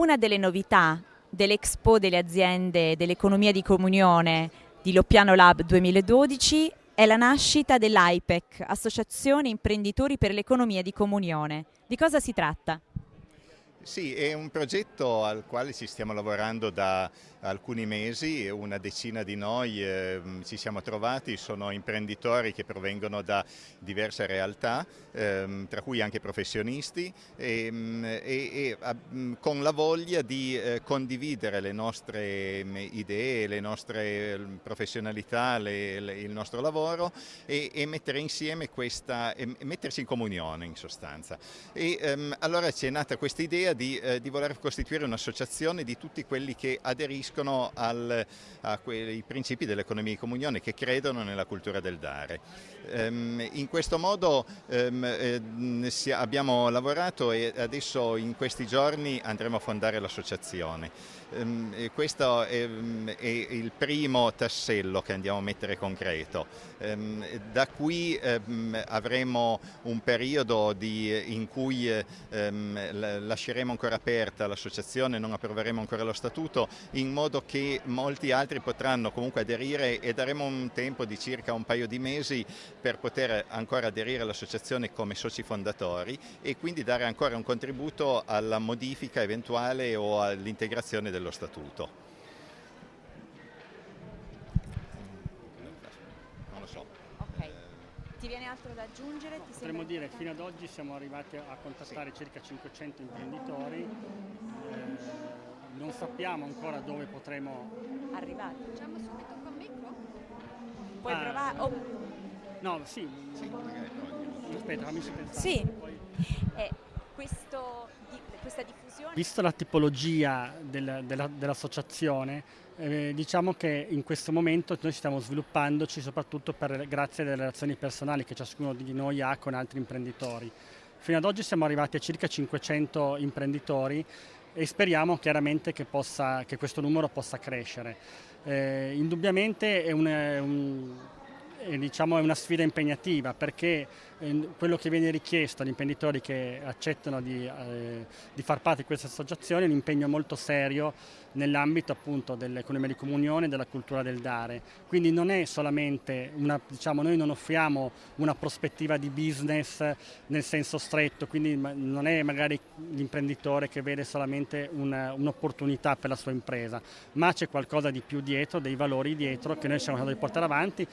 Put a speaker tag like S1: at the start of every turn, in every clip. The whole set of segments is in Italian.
S1: Una delle novità dell'Expo delle aziende dell'economia di comunione di Loppiano Lab 2012 è la nascita dell'AIPEC, Associazione Imprenditori per l'Economia di Comunione. Di cosa si tratta?
S2: Sì, è un progetto al quale ci stiamo lavorando da alcuni mesi, una decina di noi eh, ci siamo trovati, sono imprenditori che provengono da diverse realtà, eh, tra cui anche professionisti, ehm, e, e, e con la voglia di eh, condividere le nostre idee, le nostre professionalità, le, le, il nostro lavoro e, e mettere insieme questa, mettersi in comunione in sostanza. E ehm, allora ci è nata questa idea idea di, eh, di voler costituire un'associazione di tutti quelli che aderiscono al, a quei principi dell'economia di comunione, che credono nella cultura del dare. Um, in questo modo um, eh, abbiamo lavorato e adesso in questi giorni andremo a fondare l'associazione. Um, questo è, è, il primo tassello che andiamo a mettere concreto. da qui avremo un periodo di, in cui lasceremo ancora aperta l'associazione, non approveremo ancora lo statuto, in modo che molti altri potranno comunque aderire e daremo un tempo di circa un paio di mesi per poter ancora aderire all'associazione come soci fondatori e quindi dare ancora un contributo alla modifica eventuale o all'integrazione dello statuto.
S1: Ti viene altro da aggiungere?
S3: Ti Potremmo dire che fino ad oggi siamo arrivati a contattare sì. circa 500 imprenditori, eh, non sappiamo ancora dove potremo
S1: arrivare.
S4: Facciamo subito con micro?
S1: Puoi ah, provare? Oh.
S3: No, sì. sì Aspetta, fammi pensare.
S1: Sì. Poi... Eh, questo, questa diffusione...
S3: Visto la tipologia del, dell'associazione, eh, diciamo che in questo momento noi stiamo sviluppandoci soprattutto per, grazie alle relazioni personali che ciascuno di noi ha con altri imprenditori. Fino ad oggi siamo arrivati a circa 500 imprenditori e speriamo chiaramente che, possa, che questo numero possa crescere. Eh, indubbiamente è un, un è, diciamo, è una sfida impegnativa perché eh, quello che viene richiesto agli imprenditori che accettano di, eh, di far parte di questa associazione è un impegno molto serio nell'ambito appunto dell'economia di comunione e della cultura del dare. Quindi non è solamente una, diciamo, noi non offriamo una prospettiva di business nel senso stretto, quindi non è magari l'imprenditore che vede solamente un'opportunità un per la sua impresa, ma c'è qualcosa di più dietro, dei valori dietro che noi siamo stati di portare avanti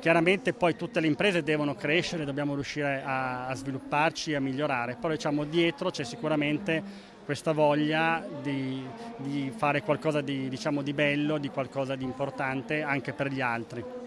S3: Chiaramente poi tutte le imprese devono crescere, dobbiamo riuscire a, a svilupparci, a migliorare, però diciamo dietro c'è sicuramente questa voglia di, di fare qualcosa di, diciamo, di bello, di qualcosa di importante anche per gli altri.